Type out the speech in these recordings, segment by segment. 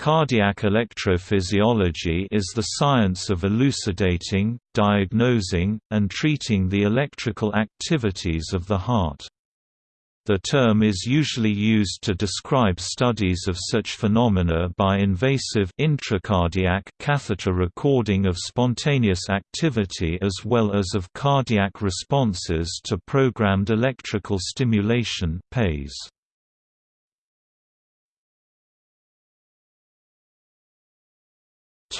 Cardiac electrophysiology is the science of elucidating, diagnosing, and treating the electrical activities of the heart. The term is usually used to describe studies of such phenomena by invasive intracardiac catheter recording of spontaneous activity as well as of cardiac responses to programmed electrical stimulation PES.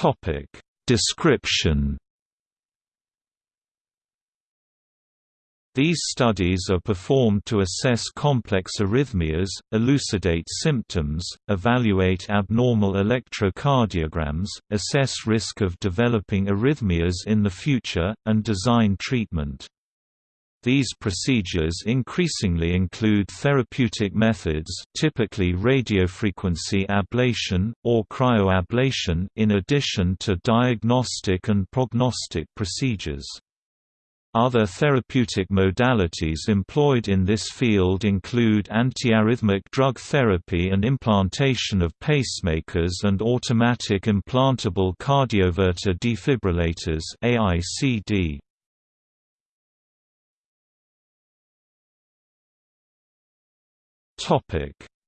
Topic Description These studies are performed to assess complex arrhythmias, elucidate symptoms, evaluate abnormal electrocardiograms, assess risk of developing arrhythmias in the future, and design treatment. These procedures increasingly include therapeutic methods typically radiofrequency ablation, or cryoablation in addition to diagnostic and prognostic procedures. Other therapeutic modalities employed in this field include antiarrhythmic drug therapy and implantation of pacemakers and automatic implantable cardioverter defibrillators AICD.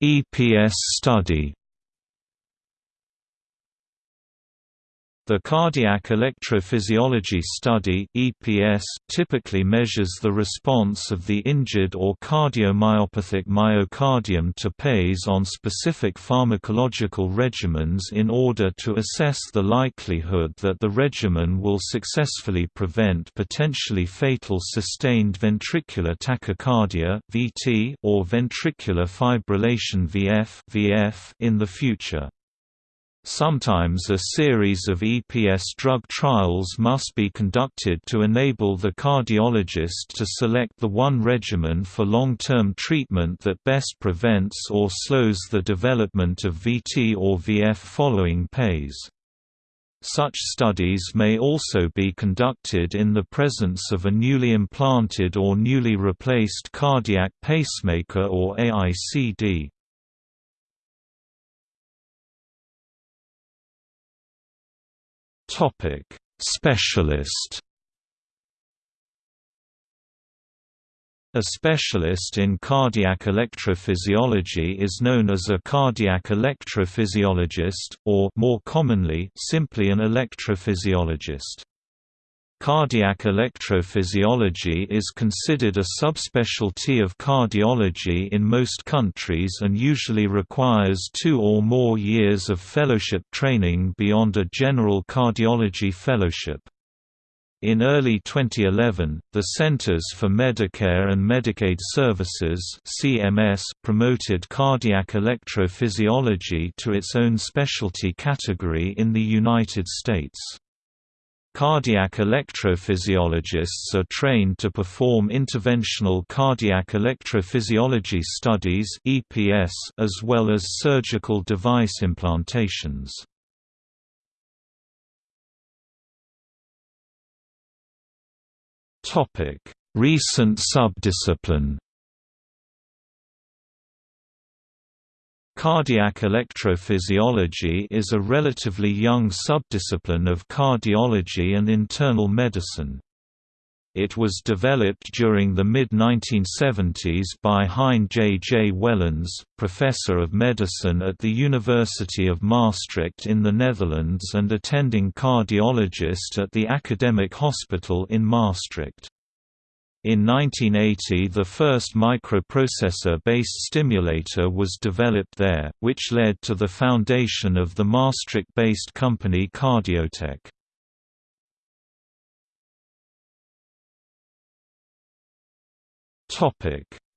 EPS study. The cardiac electrophysiology study (EPS) typically measures the response of the injured or cardiomyopathic myocardium to PES on specific pharmacological regimens in order to assess the likelihood that the regimen will successfully prevent potentially fatal sustained ventricular tachycardia (VT) or ventricular fibrillation (VF) in the future. Sometimes a series of EPS drug trials must be conducted to enable the cardiologist to select the one regimen for long-term treatment that best prevents or slows the development of VT or VF following PES. Such studies may also be conducted in the presence of a newly implanted or newly replaced cardiac pacemaker or AICD. Topic: Specialist. A specialist in cardiac electrophysiology is known as a cardiac electrophysiologist, or more commonly, simply an electrophysiologist. Cardiac electrophysiology is considered a subspecialty of cardiology in most countries and usually requires two or more years of fellowship training beyond a general cardiology fellowship. In early 2011, the Centers for Medicare and Medicaid Services (CMS) promoted cardiac electrophysiology to its own specialty category in the United States. Cardiac electrophysiologists are trained to perform interventional cardiac electrophysiology studies (EPS) as well as surgical device implantations. Topic: Recent subdiscipline Cardiac electrophysiology is a relatively young subdiscipline of cardiology and internal medicine. It was developed during the mid-1970s by Hein J. J. Wellens, professor of medicine at the University of Maastricht in the Netherlands and attending cardiologist at the Academic Hospital in Maastricht. In 1980 the first microprocessor-based stimulator was developed there, which led to the foundation of the Maastricht-based company Cardiotec.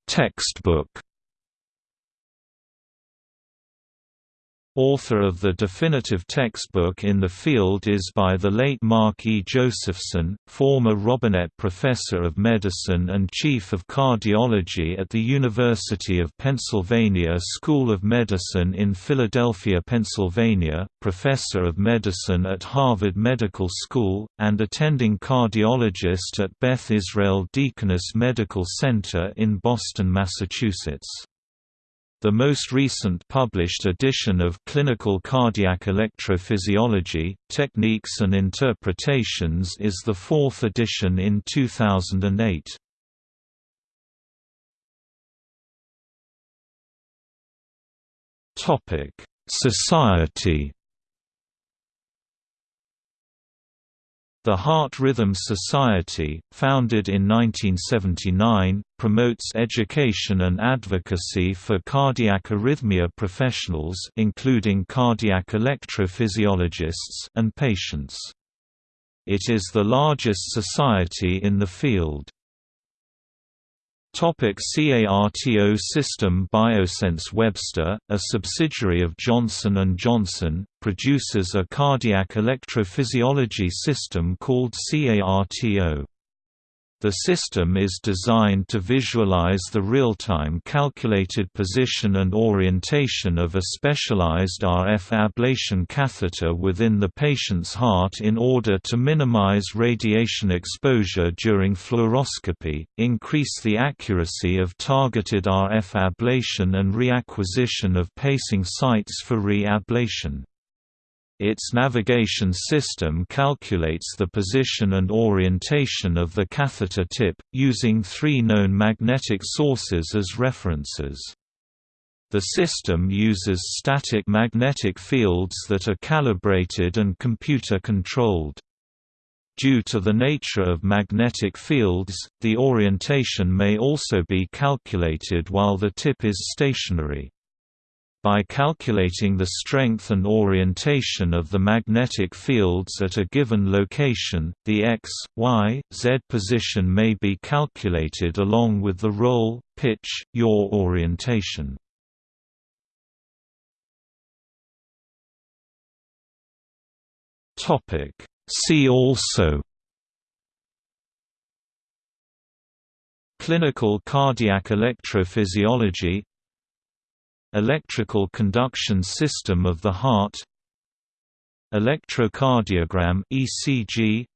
Textbook Author of the definitive textbook in the field is by the late Mark E. Josephson, former Robinett Professor of Medicine and Chief of Cardiology at the University of Pennsylvania School of Medicine in Philadelphia, Pennsylvania, Professor of Medicine at Harvard Medical School, and attending cardiologist at Beth Israel Deaconess Medical Center in Boston, Massachusetts. The most recent published edition of Clinical Cardiac Electrophysiology, Techniques and Interpretations is the fourth edition in 2008. Society The Heart Rhythm Society, founded in 1979, promotes education and advocacy for cardiac arrhythmia professionals including cardiac electrophysiologists and patients. It is the largest society in the field. Topic CARTO system Biosense Webster, a subsidiary of Johnson & Johnson, produces a cardiac electrophysiology system called CARTO. The system is designed to visualize the real-time calculated position and orientation of a specialized RF ablation catheter within the patient's heart in order to minimize radiation exposure during fluoroscopy, increase the accuracy of targeted RF ablation and reacquisition of pacing sites for re-ablation. Its navigation system calculates the position and orientation of the catheter tip, using three known magnetic sources as references. The system uses static magnetic fields that are calibrated and computer-controlled. Due to the nature of magnetic fields, the orientation may also be calculated while the tip is stationary. By calculating the strength and orientation of the magnetic fields at a given location, the x, y, z position may be calculated along with the roll, pitch, yaw orientation. See also Clinical cardiac electrophysiology Electrical conduction system of the heart Electrocardiogram ECG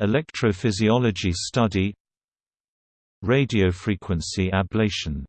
Electrophysiology study Radiofrequency ablation